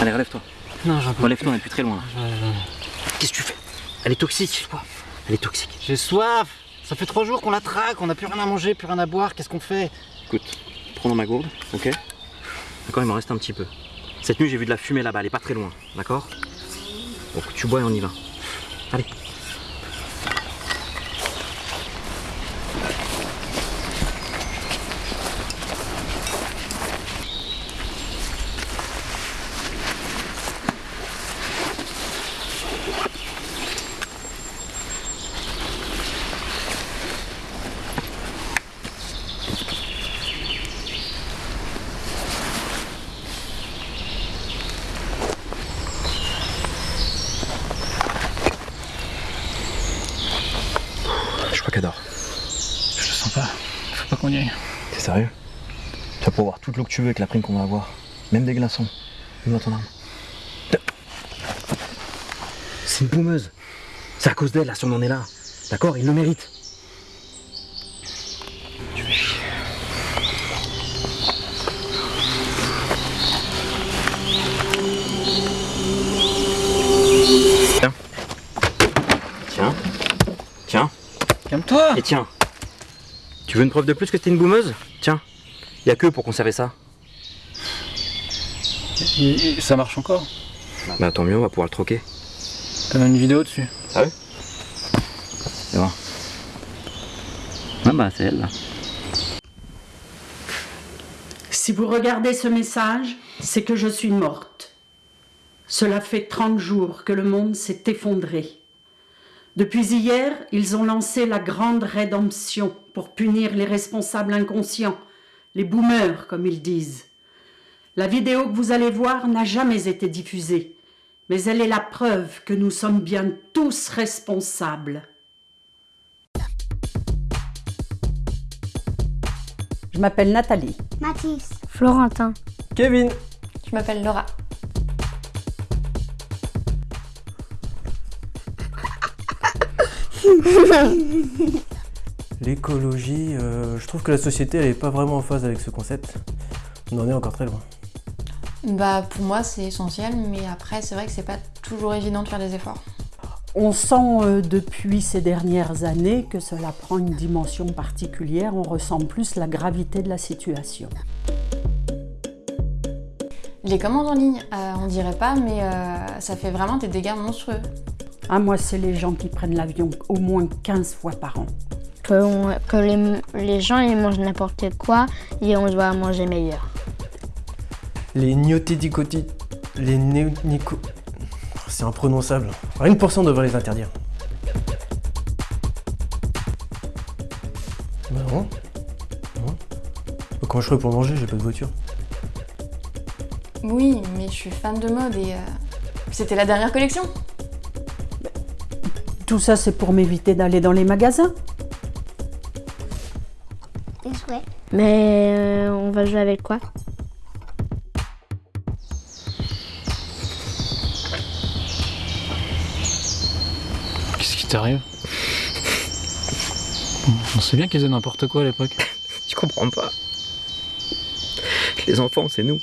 Allez, relève-toi. Non, j'en peux Relève-toi, on est plus très loin là. Qu'est-ce que tu fais? Elle est toxique. Elle est toxique. J'ai soif Ça fait trois jours qu'on la traque, on n'a plus rien à manger, plus rien à boire, qu'est-ce qu'on fait? Écoute, prends dans ma gourde, ok? D'accord, il m'en reste un petit peu. Cette nuit, j'ai vu de la fumée là-bas, elle est pas très loin, d'accord? Donc tu bois et on y va. Allez. Je le sens pas. Faut pas qu'on y aille. T'es sérieux? Tu vas pouvoir avoir toute l'eau que tu veux avec la prime qu'on va avoir. Même des glaçons. Mets-moi ton arme. C'est une boumeuse. C'est à cause d'elle, là, si on en est là. D'accord? Il le mérite. Tiens. Tiens. Tiens. Calme-toi Et tiens, tu veux une preuve de plus que t'es une boumeuse? Tiens, y a que pour conserver ça. Et- et Ça marche encore? Bah tant mieux, on va pouvoir le troquer. T'as une vidéo dessus Sérieux C'est voir. Ah bah c'est elle là. Si vous regardez ce message, c'est que je suis morte. Cela fait 30 jours que le monde s'est effondré. Depuis hier, ils ont lancé la grande rédemption pour punir les responsables inconscients, les boomers comme ils disent. La vidéo que vous allez voir n'a jamais été diffusée, mais elle est la preuve que nous sommes bien tous responsables. Je m'appelle Nathalie. Mathis. Florentin. Kevin Je m'appelle Laura. L'écologie, euh, je trouve que la société elle est pas vraiment en phase avec ce concept. On en est encore très loin. Bah pour moi c'est essentiel, mais après c'est vrai que c'est pas toujours évident de faire des efforts. On sent euh, depuis ces dernières années que cela prend une dimension particulière, on ressent plus la gravité de la situation. Les commandes en ligne, euh, on dirait pas, mais euh, ça fait vraiment des dégâts monstrueux. Ah, moi, c'est les gens qui prennent l'avion au moins 15 fois par an. Que, on- que les, les gens ils mangent n'importe quoi et on doit manger meilleur. Les gnotidicoti... Les néonico... C'est imprononçable. Rien que pour ça on devrait les interdire. Bah non. Non. Bah, Comment je ferais pour manger? J'ai pas de voiture. Oui, mais je suis fan de mode et euh, c'était la dernière collection. Tout ça, c'est pour m'éviter d'aller dans les magasins. Des. Mais euh, on va jouer avec quoi? Qu'est-ce qui t'arrive? On sait bien qu'ils faisaient n'importe quoi à l'époque. Tu comprends pas. Les enfants, c'est nous.